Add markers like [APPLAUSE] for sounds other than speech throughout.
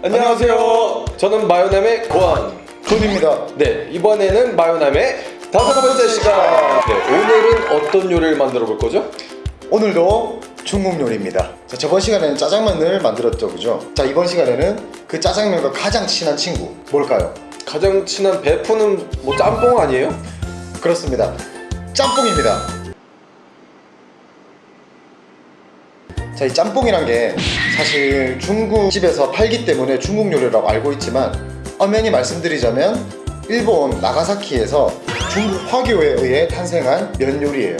안녕하세요. 저는 마요남의 고한. 존입니다. 네, 이번에는 마요남의 다섯 번째 시간. 네, 오늘은 어떤 요리를 만들어 볼 거죠? 오늘도 중국 요리입니다. 자, 저번 시간에는 짜장면을 만들었죠, 그죠? 자, 이번 시간에는 그 짜장면과 가장 친한 친구 뭘까요? 가장 친한 베프는 뭐 짬뽕 아니에요? 그렇습니다. 짬뽕입니다. 자, 이 짬뽕이란 게 사실 중국집에서 팔기 때문에 중국 요리라고 알고 있지만 엄연히 말씀드리자면 일본 나가사키에서 중국 화교에 의해 탄생한 면 요리예요.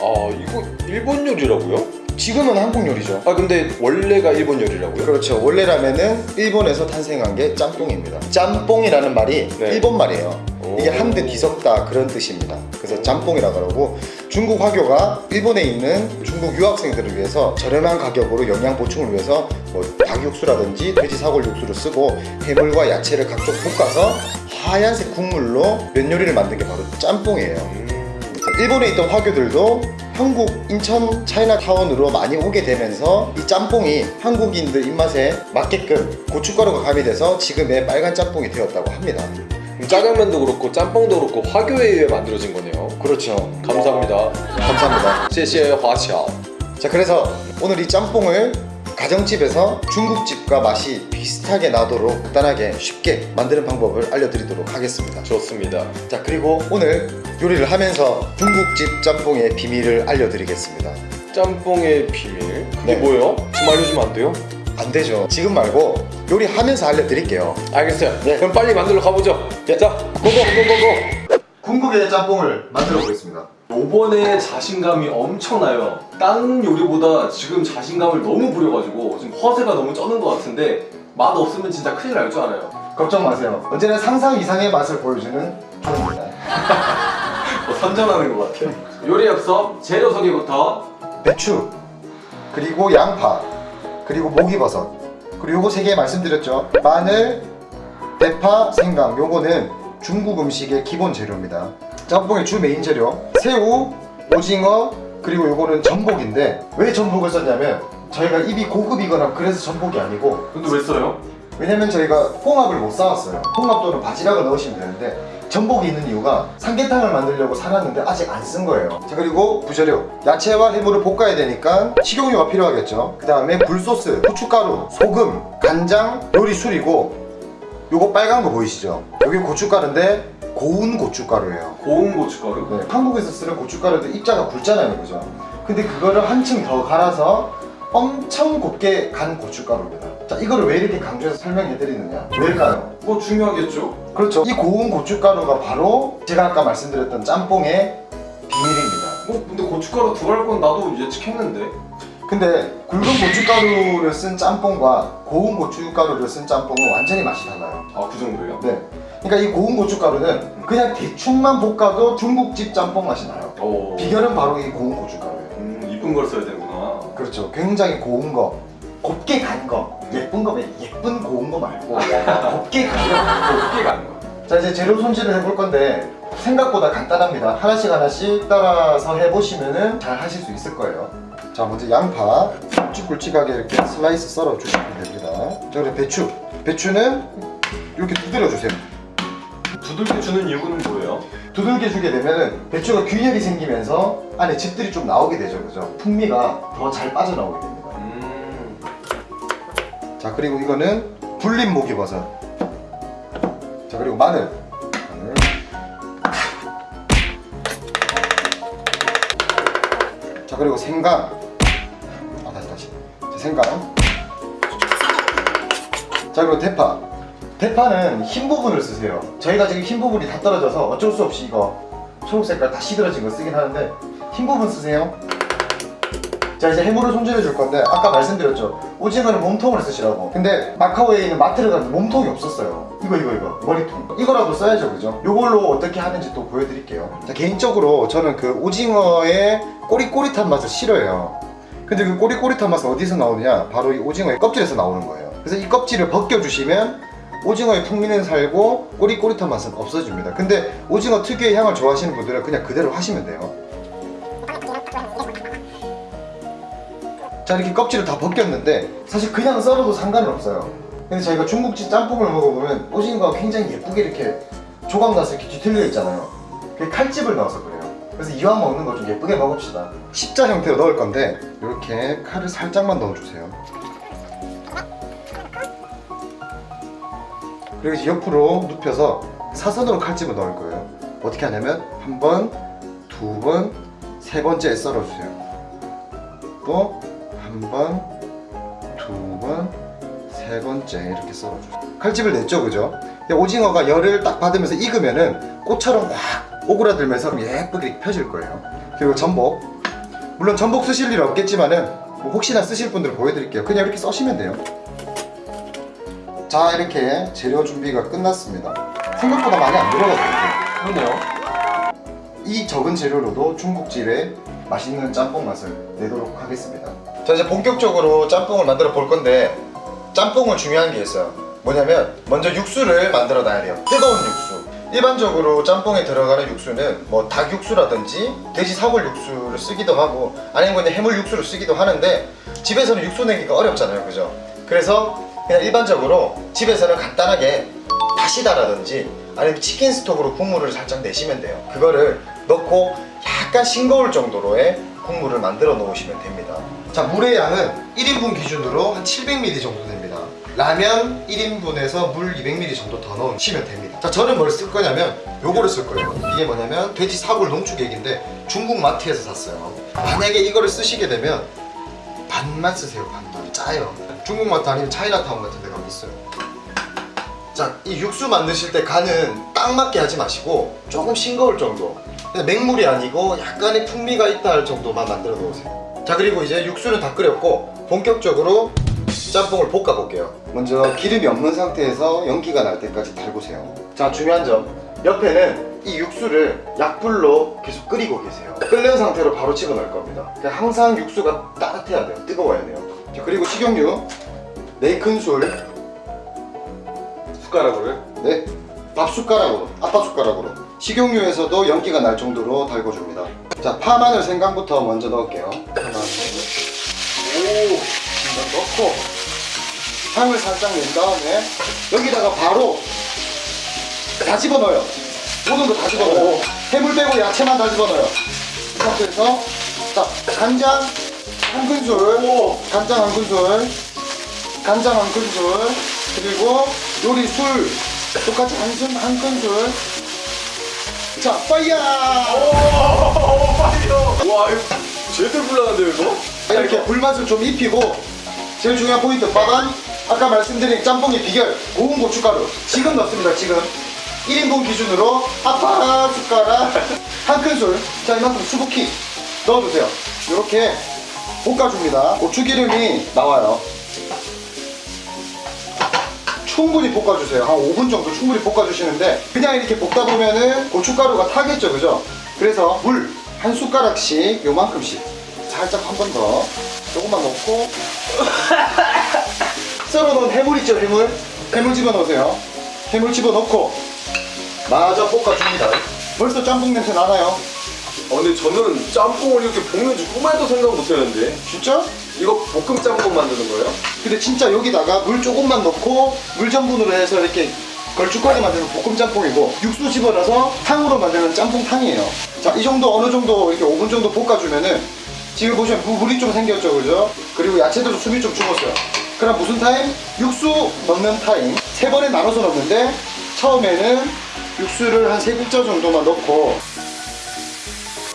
아, 이거 일본 요리라고요? 지금은 한국 요리죠. 아, 근데 원래가 일본 요리라고요? 그렇죠. 원래 라면은 일본에서 탄생한 게 짬뽕입니다. 짬뽕이라는 말이 네. 일본 말이에요. 오. 이게 한데 뒤섞다 그런 뜻입니다. 그래서 짬뽕이라고 그러고 중국 화교가 일본에 있는 중국 유학생들을 위해서 저렴한 가격으로 영양 보충을 위해서 뭐 닭육수라든지 돼지 사골 육수를 쓰고 해물과 야채를 각종 볶아서 하얀색 국물로 면 요리를 만든 게 바로 짬뽕이에요. 음, 일본에 있던 화교들도 한국 인천 차이나타운으로 많이 오게 되면서 이 짬뽕이 한국인들 입맛에 맞게끔 고춧가루가 가미돼서 지금의 빨간 짬뽕이 되었다고 합니다. 짜장면도 그렇고 짬뽕도 그렇고 화교에 의해 만들어진 거네요. 그렇죠. 감사합니다. 감사합니다. 제시의 화샤 자 그래서 오늘 이 짬뽕을 가정집에서 중국집과 맛이 비슷하게 나도록 간단하게 쉽게 만드는 방법을 알려드리도록 하겠습니다. 좋습니다. 자 그리고 오늘 요리를 하면서 중국집 짬뽕의 비밀을 알려드리겠습니다. 짬뽕의 비밀? 그게 네. 뭐예요? 좀 알려주면 안 돼요? 안 되죠. 지금 말고 요리하면서 알려드릴게요. 알겠어요. 네. 그럼 빨리 만들러 가보죠. 네. 자, 고고 고고고. 궁극의 짬뽕을 만들어 보겠습니다. 요번에 자신감이 엄청나요 다른 요리보다 지금 자신감을 너무 부려가지고 지금 허세가 너무 쩌는 것 같은데 맛 없으면 진짜 큰일 날 줄 알아요 걱정 마세요. 언제나 상상 이상의 맛을 보여주는 존입니다. 뭐 선전하는 것 같아요 요리 엽서 재료 소개부터 배추, 그리고 양파, 그리고 목이버섯, 그리고 요거 세 개 말씀드렸죠. 마늘, 대파, 생강. 요거는 중국 음식의 기본 재료입니다. 짬뽕의 주 메인 재료 새우, 오징어, 그리고 요거는 전복인데 왜 전복을 썼냐면 저희가 입이 고급이거나 그래서 전복이 아니고 근데 왜 써요? 왜냐면 저희가 홍합을 못 사왔어요. 홍합 또는 바지락을 넣으시면 되는데 전복이 있는 이유가 삼계탕을 만들려고 사놨는데 아직 안 쓴 거예요. 자 그리고 부재료 야채와 해물을 볶아야 되니까 식용유가 필요하겠죠. 그 다음에 굴소스, 후춧가루, 소금, 간장, 요리술이고 요거 빨간 거 보이시죠? 여기 고춧가루인데 고운 고춧가루예요. 고운 고춧가루 네, 한국에서 쓰는 고춧가루도 입자가 굵잖아요, 그죠? 근데 그거를 한층 더 갈아서 엄청 곱게 간 고춧가루입니다. 자, 이거를 왜 이렇게 강조해서 설명해 드리느냐? 왜일까요? 뭐 중요하겠죠 그렇죠. 이 고운 고춧가루가 바로 제가 아까 말씀드렸던 짬뽕의 비밀입니다. 뭐 근데 고춧가루 들어갈 건 나도 예측했는데 근데 굵은 고춧가루를 쓴 짬뽕과 고운 고춧가루를 쓴 짬뽕은 완전히 맛이 달라요. 아 그 정도예요? 네. 그러니까 이 고운 고춧가루는 그냥 대충만 볶아도 중국집 짬뽕 맛이 나요. 오 비결은 바로 이 고운 고춧가루예요. 음, 이쁜 걸 써야 되는구나 그렇죠. 굉장히 고운 거, 곱게 간 거, 예쁜 거, 예쁜 고운 거 말고 곱게 간 거. 어떻게 가는 거야? 자 이제 재료 손질을 해볼 건데 생각보다 간단합니다. 하나씩 하나씩 따라서 해보시면은 잘 하실 수 있을 거예요. 자 먼저 양파 굵직굵직하게 이렇게 슬라이스 썰어 주시면 됩니다. 자 그리고 배추, 배추는 이렇게 두드려 주세요. 두들겨 주는 이유는 뭐예요? 두들겨 주게 되면은 배추가 균열이 생기면서 안에 즙들이 좀 나오게 되죠, 그죠? 풍미가 더 잘 빠져나오게 됩니다. 음. 자 그리고 이거는 불린 목이버섯. 자 그리고 마늘. 마늘. 자 그리고 생강. 아 다시 다시. 자, 생강. 자 그리고 대파 대파는 흰 부분을 쓰세요. 저희가 지금 흰 부분이 다 떨어져서 어쩔 수 없이 이거 초록색깔 다 시들어진 거 쓰긴 하는데 흰 부분 쓰세요. 자 이제 해물을 손질해 줄 건데 아까 말씀드렸죠. 오징어는 몸통을 쓰시라고. 근데 마카오에 있는 마트를 갔는데 몸통이 없었어요. 이거 이거 이거. 머리통. 이거라도 써야죠 그죠? 요걸로 어떻게 하는지 또 보여드릴게요. 자 개인적으로 저는 그 오징어의 꼬릿꼬릿한 맛을 싫어해요. 근데 그 꼬릿꼬릿한 맛은 어디서 나오느냐? 바로 이 오징어의 껍질에서 나오는 거예요. 그래서 이 껍질을 벗겨주시면 오징어의 풍미는 살고 꼬릿꼬릿한 맛은 없어집니다 근데 오징어 특유의 향을 좋아하시는 분들은 그냥 그대로 하시면 돼요 자 이렇게 껍질을 다 벗겼는데 사실 그냥 썰어도 상관은 없어요 근데 저희가 중국집 짬뽕을 먹어보면 오징어가 굉장히 예쁘게 이렇게 조각 나서 이렇게 뒤틀려 있잖아요. 그게 칼집을 넣어서 그래요. 그래서 이왕 먹는 거 좀 예쁘게 먹읍시다. 십자 형태로 넣을 건데 이렇게 칼을 살짝만 넣어주세요. 그리고 옆으로 눕혀서 사선으로 칼집을 넣을 거예요. 어떻게 하냐면 한 번, 두 번, 세 번째 썰어주세요. 또 한 번, 두 번, 세 번째 이렇게 썰어주세요. 칼집을 냈죠, 그죠? 오징어가 열을 딱 받으면서 익으면은 꽃처럼 확 오그라들면서 예쁘게 펴질 거예요. 그리고 전복. 물론 전복 쓰실 일 없겠지만은 뭐 혹시나 쓰실 분들 보여드릴게요. 그냥 이렇게 써시면 돼요. 자, 이렇게 재료 준비가 끝났습니다. 생각보다 많이 안 들어가거든요. 그러네요. 이 적은 재료로도 중국집의 맛있는 짬뽕 맛을 내도록 하겠습니다. 자 이제 본격적으로 짬뽕을 만들어 볼 건데 짬뽕은 중요한 게 있어요. 뭐냐면 먼저 육수를 만들어 놔야 돼요. 뜨거운 육수. 일반적으로 짬뽕에 들어가는 육수는 뭐 닭 육수라든지 돼지 사골 육수를 쓰기도 하고 아니면 그냥 해물 육수를 쓰기도 하는데 집에서는 육수 내기가 어렵잖아요, 그죠? 그래서 그냥 일반적으로 집에서는 간단하게 다시다라든지 아니면 치킨 스톡으로 국물을 살짝 내시면 돼요. 그거를 넣고 약간 싱거울 정도로의 국물을 만들어 놓으시면 됩니다. 자, 물의 양은 1인분 기준으로 한 700ml 정도 됩니다. 라면 1인분에서 물 200ml 정도 더 넣으시면 됩니다. 자, 저는 뭘 쓸 거냐면 요거를 쓸 거예요. 이게 뭐냐면 돼지 사골 농축액인데 중국 마트에서 샀어요. 만약에 이거를 쓰시게 되면 반만 쓰세요, 반만. 짜요. 중국 마트 아니면 차이나타운 같은 데 가면 있어요. 자, 이 육수 만드실 때 간은 딱 맞게 하지 마시고 조금 싱거울 정도. 맹물이 아니고 약간의 풍미가 있다 할 정도만 만들어 놓으세요. 자, 그리고 이제 육수는 다 끓였고 본격적으로 짬뽕을 볶아 볼게요. 먼저 기름이 없는 상태에서 연기가 날 때까지 달구세요. 자, 중요한 점. 옆에는 이 육수를 약불로 계속 끓이고 계세요. 끓는 상태로 바로 집어넣을 겁니다. 그러니까 항상 육수가 따뜻해야 돼요. 뜨거워야 돼요. 자, 그리고 식용유 4큰술 숟가락으로요? 네, 밥 숟가락으로, 아빠 숟가락으로 식용유에서도 연기가 날 정도로 달궈줍니다. 자, 파 마늘 생강부터 먼저 넣을게요. 파 마늘. 오, 넣고 향을 살짝 낸 다음에 여기다가 바로 다 집어넣어요. 모든 거 다 집어넣어요. 해물 빼고 야채만 다 집어넣어요. 이 상태에서 자, 간장 한 큰술, 간장 한 큰술, 간장 한 큰술, 그리고 요리 술 똑같이 한, 술, 한 큰술. 자, 파이야! 와 이거 제대로 불나는데요 이거? 이렇게 불맛을 좀 입히고 제일 중요한 포인트 빠단 아까 말씀드린 짬뽕의 비결 고운 고춧가루 지금 넣습니다 지금 1인분 기준으로 아빠 숟가락 한 큰술 자 이만큼 수북히 넣어주세요 이렇게 볶아줍니다. 고추기름이 나와요. 충분히 볶아주세요. 한 5분 정도 충분히 볶아주시는데 그냥 이렇게 볶다 보면은 고춧가루가 타겠죠 그죠? 그래서 물 한 숟가락씩 요만큼씩 살짝 한 번 더 조금만 넣고 [LAUGHS] 썰어놓은 해물 있죠 해물? 해물 집어넣으세요. 해물 집어넣고 마저 볶아줍니다. 벌써 짬뽕 냄새 나나요? 아 근데 저는 짬뽕을 이렇게 볶는 줄 꿈에도 생각 못했는데 진짜? 이거 볶음 짬뽕 만드는 거예요? 근데 진짜 여기다가 물 조금만 넣고 물 전분으로 해서 이렇게 걸쭉하게 만드는 볶음 짬뽕이고 육수 집어넣어서 탕으로 만드는 짬뽕탕이에요 자 이 정도 어느 정도 이렇게 5분 정도 볶아주면은 지금 보시면 물- 물이 좀 생겼죠 그죠? 그리고 야채들도 숨이 좀 죽었어요 그럼 무슨 타임? 육수 넣는 타임 세 번에 나눠서 넣는데 처음에는 육수를 한 세 국자 정도만 넣고 자,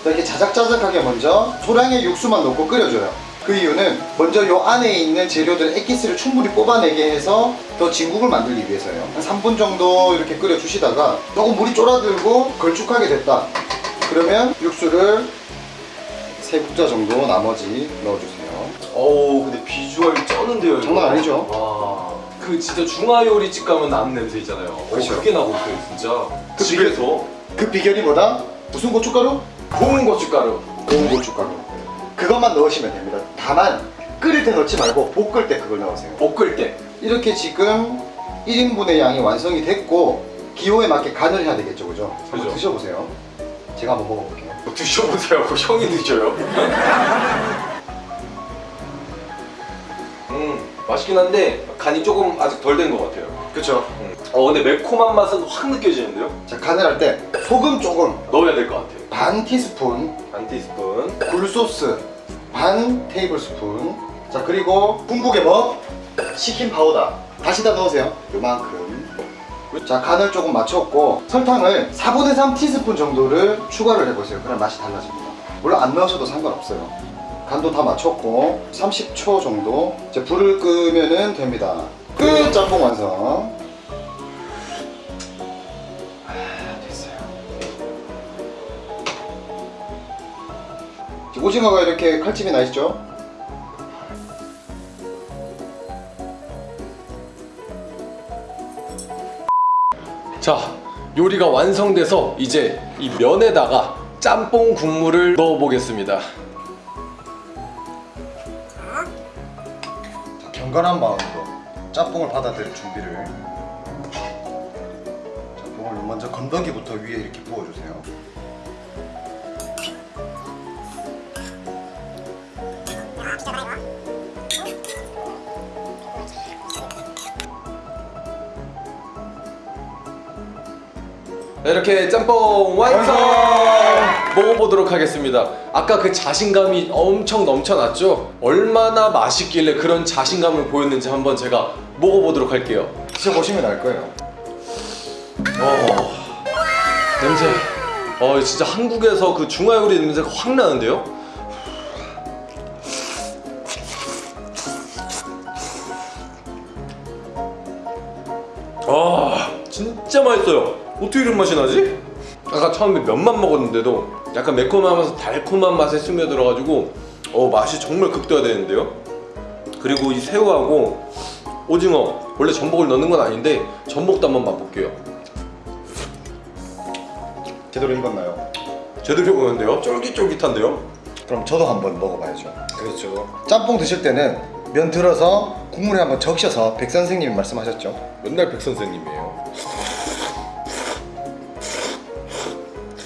이렇게 자작자작하게 먼저 소량의 육수만 넣고 끓여줘요. 그 이유는 먼저 요 안에 있는 재료들 액기스를 충분히 뽑아내게 해서 더 진국을 만들기 위해서예요. 한 3분 정도 이렇게 끓여주시다가 조금 물이 쫄아들고 걸쭉하게 됐다. 그러면 육수를 세 국자 정도 나머지 넣어주세요. 어우 근데 비주얼이 쩌는데요 장난 아니죠? 와 그 진짜 중화요리집 가면 나는 냄새 있잖아요 어, 그렇죠. 그게 나고 있어요 진짜 그 집에서 그 비결이 뭐다? 무슨 고춧가루? 고운 고춧가루 고운 고춧가루. 그것만 넣으시면 됩니다. 다만 끓일 때 넣지 말고 볶을 때 그걸 넣으세요. 볶을 때 이렇게 지금 1인분의 양이 완성이 됐고 기호에 맞게 간을 해야 되겠죠 그죠? 한번 그죠. 드셔보세요 제가 한번 먹어볼게요 뭐 드셔보세요 형이 드셔요 [LAUGHS] 음 맛있긴 한데 간이 조금 아직 덜 된 것 같아요. 그쵸 어 근데 매콤한 맛은 확 느껴지는데요? 자 간을 할 때 소금 조금. 넣어야 될 것 같아요. 반 티스푼. 반 티스푼. 굴소스. 반 테이블 스푼. 자 그리고 궁극의 뭐? 치킨 파우더. 다시 다 넣으세요. 요만큼. 자 간을 조금 맞췄고 설탕을 4분의 3 티스푼 정도를 추가를 해보세요. 그럼 맛이 달라집니다. 물론 안 넣으셔도 상관없어요. 간도 다 맞췄고 30초 정도. 이제 불을 끄면은 됩니다. 끝! 짬뽕 완성 오징어가 이렇게 칼집이 나 있죠? 자 요리가 완성돼서 이제 이 면에다가 짬뽕 국물을 넣어 보겠습니다. 자, 경건한 마음으로 짬뽕을 받아들일 준비를. 짬뽕을 먼저 건더기부터 위에 이렇게 부어주세요 이렇게 짬뽕 완성! 먹어보도록 하겠습니다 아까 그 자신감이 엄청 넘쳐났죠? 얼마나 맛있길래 그런 자신감을 보였는지 한번 제가 먹어보도록 할게요 드셔보시면 알 거예요 어, 냄새 어 진짜 한국에서 그 중화요리 냄새가 확 나는데요? 아 진짜 맛있어요 어떻게 이런 맛이 나지? 아까 처음에 면만 먹었는데도 약간 매콤하면서 달콤한 맛에 스며들어가지고 어 맛이 정말 극대화되는데요 그리고 이 새우하고 오징어 원래 전복을 넣는 건 아닌데 전복도 한번 맛볼게요 제대로 익었나요? 제대로 보는데요? 쫄깃쫄깃한데요? 그럼 저도 한번 먹어봐야죠 그렇죠 짬뽕 드실 때는 면 들어서 국물에 한번 적셔서 백 선생님이 말씀하셨죠 맨날 백 선생님이에요.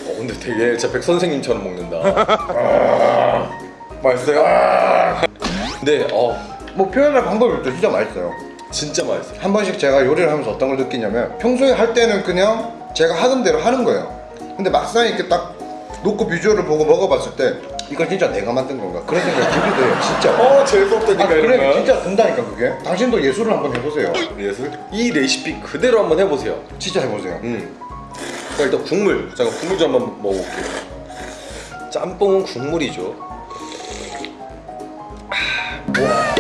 어 근데 되게 진짜 백 선생님처럼 먹는다. [LAUGHS] 아, 맛있어요? 네, 어뭐 표현할 방법이 없죠 진짜 맛있어요 진짜 맛있어요. 한 번씩 제가 요리를 하면서 어떤 걸 느끼냐면 평소에 할 때는 그냥 제가 하던 대로 하는 거예요 근데 막상 이렇게 딱 놓고 비주얼을 보고 먹어봤을 때 이건 진짜 내가 만든 건가 그런 생각이 들기도 해요 진짜 어 재수없다니까 아, 그래 진짜 든다니까 그게 당신도 예술을 한번 해보세요 예술? 이 레시피 그대로 한번 해보세요. 진짜 해보세요 음. 자 일단 국물. 잠깐 국물 좀 한번 먹어볼게요. 짬뽕은 국물이죠. 아, 와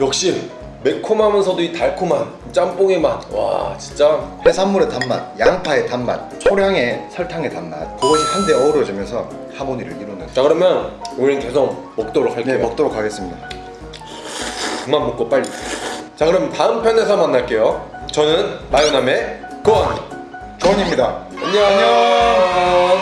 역시 매콤하면서도 이 달콤한 짬뽕의 맛. 와 진짜. 해산물의 단맛, 양파의 단맛, 초량의 설탕의 단맛. 그것이 한데 어우러지면서 하모니를 이루는. 자 그러면 우리는 계속 먹도록 할게요. 네 먹도록 하겠습니다. 그만 먹고 빨리. 자 그럼 다음 편에서 만날게요. 저는 마요남의 권 권입니다. 안녕